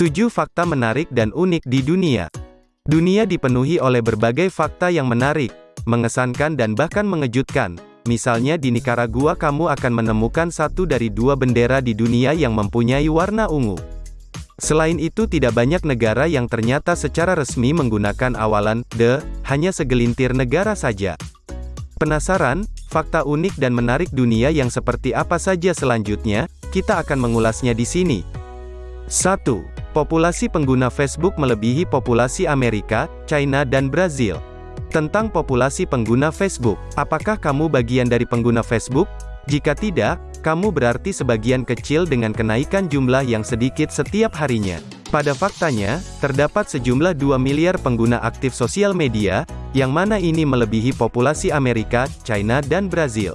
7 fakta menarik dan unik di dunia. Dunia dipenuhi oleh berbagai fakta yang menarik, mengesankan dan bahkan mengejutkan. Misalnya di Nicaragua kamu akan menemukan satu dari dua bendera di dunia yang mempunyai warna ungu. Selain itu tidak banyak negara yang ternyata secara resmi menggunakan awalan de, hanya segelintir negara saja. Penasaran? Fakta unik dan menarik dunia yang seperti apa saja selanjutnya? Kita akan mengulasnya di sini. 1. Populasi pengguna Facebook melebihi populasi Amerika, China dan Brazil. Tentang populasi pengguna Facebook, apakah kamu bagian dari pengguna Facebook? Jika tidak, kamu berarti sebagian kecil dengan kenaikan jumlah yang sedikit setiap harinya. Pada faktanya, terdapat sejumlah 2 miliar pengguna aktif sosial media, yang mana ini melebihi populasi Amerika, China dan Brazil.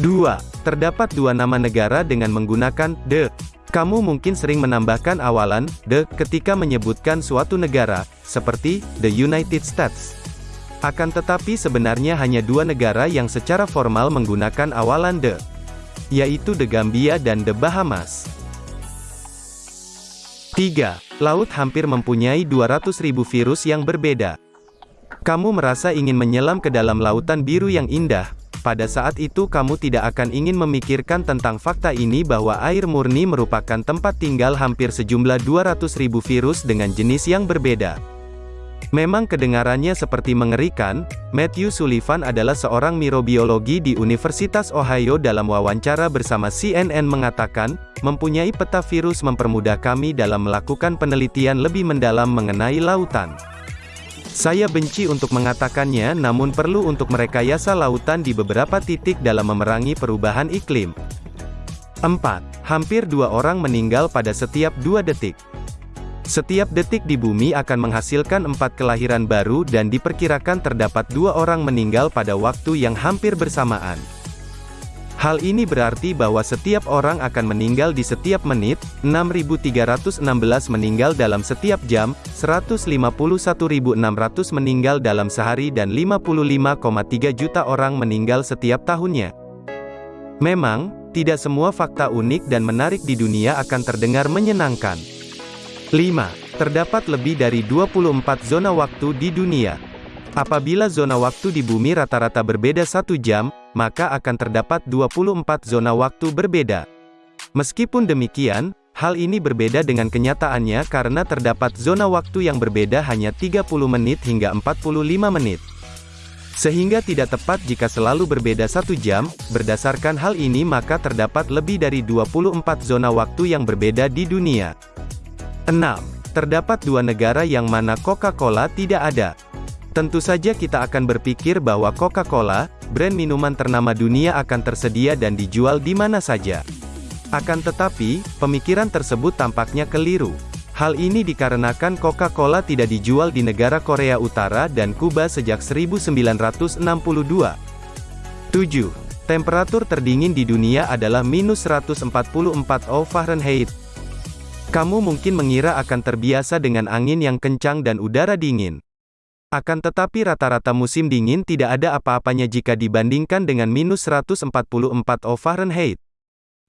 2. Terdapat dua nama negara dengan menggunakan the kamu mungkin sering menambahkan awalan the ketika menyebutkan suatu negara, seperti the United States. Akan tetapi sebenarnya hanya dua negara yang secara formal menggunakan awalan the, yaitu The Gambia dan The Bahamas. 3. Laut hampir mempunyai 200.000 virus yang berbeda. Kamu merasa ingin menyelam ke dalam lautan biru yang indah, pada saat itu kamu tidak akan ingin memikirkan tentang fakta ini bahwa air murni merupakan tempat tinggal hampir sejumlah 200.000 virus dengan jenis yang berbeda. Memang kedengarannya seperti mengerikan, Matthew Sullivan adalah seorang mirobiologi di Universitas Ohio dalam wawancara bersama CNN mengatakan, mempunyai peta virus mempermudah kami dalam melakukan penelitian lebih mendalam mengenai lautan. Saya benci untuk mengatakannya namun perlu untuk merekayasa lautan di beberapa titik dalam memerangi perubahan iklim. 4. Hampir dua orang meninggal pada setiap dua detik. Setiap detik di bumi akan menghasilkan empat kelahiran baru dan diperkirakan terdapat dua orang meninggal pada waktu yang hampir bersamaan. Hal ini berarti bahwa setiap orang akan meninggal di setiap menit, 6.316 meninggal dalam setiap jam, 151.600 meninggal dalam sehari dan 55,3 juta orang meninggal setiap tahunnya. Memang, tidak semua fakta unik dan menarik di dunia akan terdengar menyenangkan. 5. Terdapat lebih dari 24 zona waktu di dunia. Apabila zona waktu di bumi rata-rata berbeda satu jam, maka akan terdapat 24 zona waktu berbeda. Meskipun demikian, hal ini berbeda dengan kenyataannya karena terdapat zona waktu yang berbeda hanya 30 menit hingga 45 menit. Sehingga tidak tepat jika selalu berbeda satu jam, berdasarkan hal ini maka terdapat lebih dari 24 zona waktu yang berbeda di dunia. 6. Terdapat dua negara yang mana Coca-Cola tidak ada. Tentu saja kita akan berpikir bahwa Coca-Cola, brand minuman ternama dunia akan tersedia dan dijual di mana saja. Akan tetapi, pemikiran tersebut tampaknya keliru. Hal ini dikarenakan Coca-Cola tidak dijual di negara Korea Utara dan Kuba sejak 1962. 7. Temperatur terdingin di dunia adalah minus 144 O Fahrenheit. Kamu mungkin mengira akan terbiasa dengan angin yang kencang dan udara dingin. Akan tetapi rata-rata musim dingin tidak ada apa-apanya jika dibandingkan dengan minus 144 O Fahrenheit.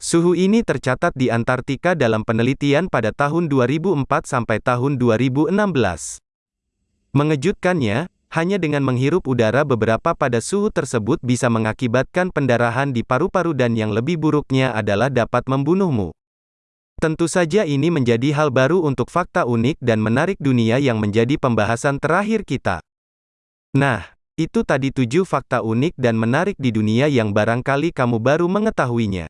Suhu ini tercatat di Antartika dalam penelitian pada tahun 2004 sampai tahun 2016. Mengejutkannya, hanya dengan menghirup udara beberapa pada suhu tersebut bisa mengakibatkan pendarahan di paru-paru dan yang lebih buruknya adalah dapat membunuhmu. Tentu saja ini menjadi hal baru untuk fakta unik dan menarik dunia yang menjadi pembahasan terakhir kita. Nah, itu tadi tujuh fakta unik dan menarik di dunia yang barangkali kamu baru mengetahuinya.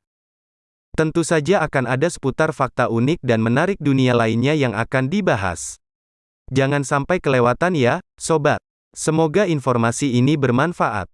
Tentu saja akan ada seputar fakta unik dan menarik dunia lainnya yang akan dibahas. Jangan sampai kelewatan ya, sobat. Semoga informasi ini bermanfaat.